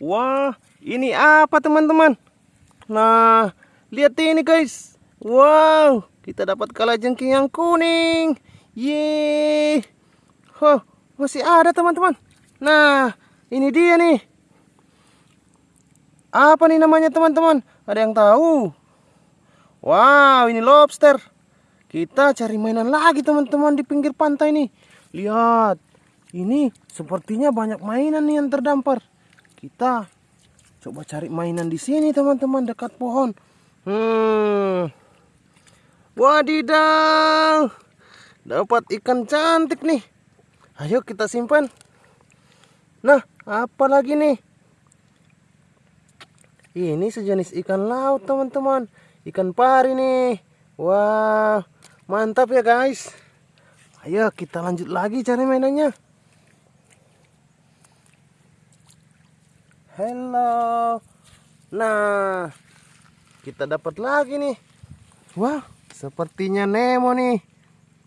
Wah, ini apa teman-teman? Nah, lihat ini guys. Wow, kita dapat kalajengking yang kuning. Yeay. Oh, masih ada teman-teman. Nah, ini dia nih. Apa nih namanya teman-teman? Ada yang tahu? Wow, ini lobster. Kita cari mainan lagi teman-teman di pinggir pantai nih. Lihat, ini sepertinya banyak mainan nih yang terdampar. Kita coba cari mainan di sini teman-teman dekat pohon. Hmm. Wadidaw. Dapat ikan cantik nih. Ayo kita simpan. Nah, apa lagi nih? Ini sejenis ikan laut teman-teman. Ikan pari nih. Wah, mantap ya guys. Ayo kita lanjut lagi cari mainannya. Hello. Nah, kita dapat lagi nih. Wah, sepertinya Nemo nih.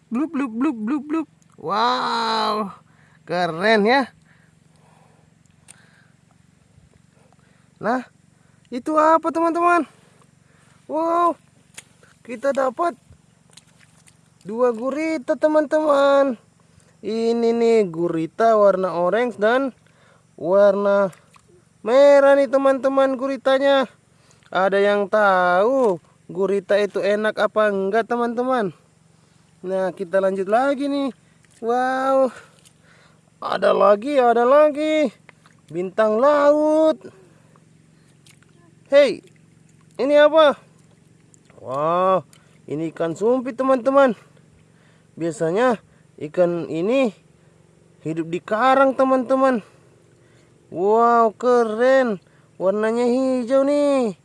Blup blup blup blup blup. Wow, keren ya. Nah, itu apa teman-teman? Wow, kita dapat dua gurita teman-teman. Ini nih gurita warna orange dan warna merah nih teman-teman guritanya. Ada yang tahu gurita itu enak apa enggak teman-teman? Nah kita lanjut lagi nih. Wow. Ada lagi ada lagi. Bintang laut. Hei ini apa? Wow ini ikan sumpit teman-teman. Biasanya ikan ini hidup di karang teman-teman Wow, keren. Warnanya hijau nih.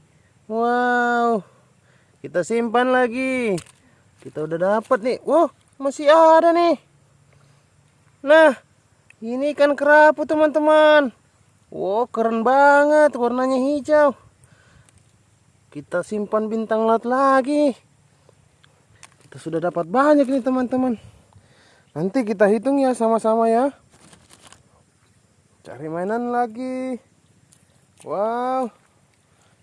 Wow. Kita simpan lagi. Kita udah dapat nih. Wow, masih ada nih. Nah, ini ikan kerapu teman-teman. Wow, keren banget. Warnanya hijau. Kita simpan bintang laut lagi. Kita sudah dapat banyak nih teman-teman. Nanti kita hitung ya sama-sama ya cari mainan lagi. Wow.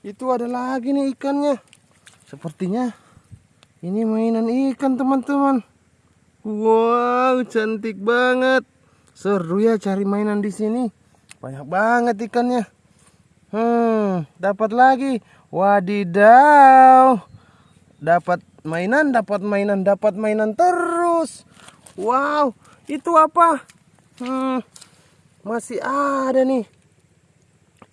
Itu ada lagi nih ikannya. Sepertinya ini mainan ikan teman-teman. Wow cantik banget. Seru ya cari mainan di sini. Banyak banget ikannya. Hmm dapat lagi. Wadidaw. Dapat mainan dapat mainan dapat mainan terus. Wow itu apa? Hmm masih ada nih.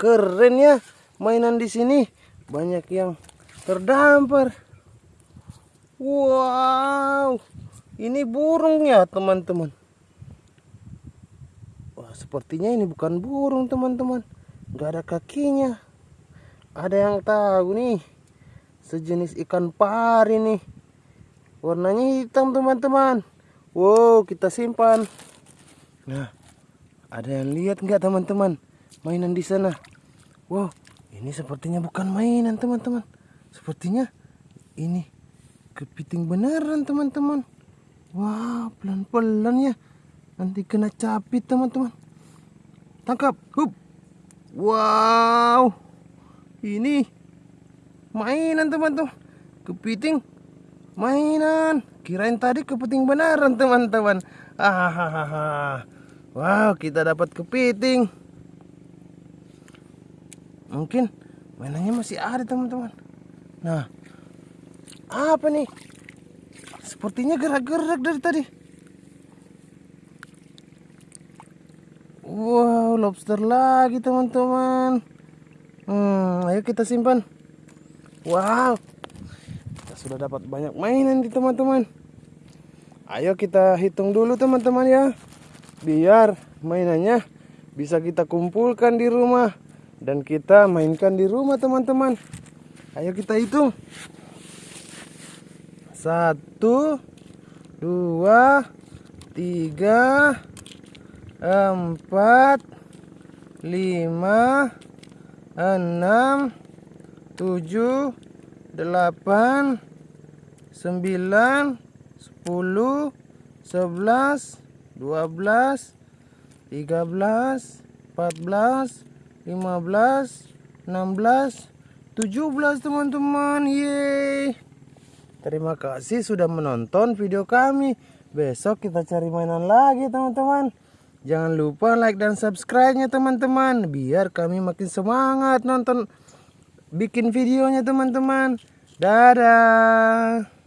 Keren ya mainan di sini. Banyak yang terdampar. Wow ini burung ya teman-teman. Wah sepertinya ini bukan burung teman-teman. Nggak ada kakinya. Ada yang tahu nih sejenis ikan pari nih. Warnanya hitam teman-teman. Wow kita simpan. Nah ada yang lihat nggak teman-teman mainan di sana? Wow, ini sepertinya bukan mainan teman-teman. Sepertinya ini kepiting beneran teman-teman. Wow, pelan-pelan ya. Nanti kena capit teman-teman. Tangkap, hup. Wow, ini mainan teman-teman. Kepiting mainan. Kirain tadi kepiting beneran teman-teman. Ah, Wow, kita dapat kepiting. Mungkin mainannya masih ada, teman-teman. Nah, apa nih? Sepertinya gerak-gerak dari tadi. Wow, lobster lagi, teman-teman. Hmm, ayo kita simpan. Wow, kita sudah dapat banyak mainan di teman-teman. Ayo kita hitung dulu, teman-teman ya biar mainannya bisa kita kumpulkan di rumah dan kita mainkan di rumah teman-teman. Ayo kita hitung. Satu dua tiga empat lima enam tujuh delapan sembilan sepuluh sebelas 12 13 14 15, 16, 17 teman-teman. Yeay. Terima kasih sudah menonton video kami. Besok kita cari mainan lagi teman-teman. Jangan lupa like dan subscribe-nya teman-teman. Biar kami makin semangat nonton bikin videonya teman-teman. Dadah.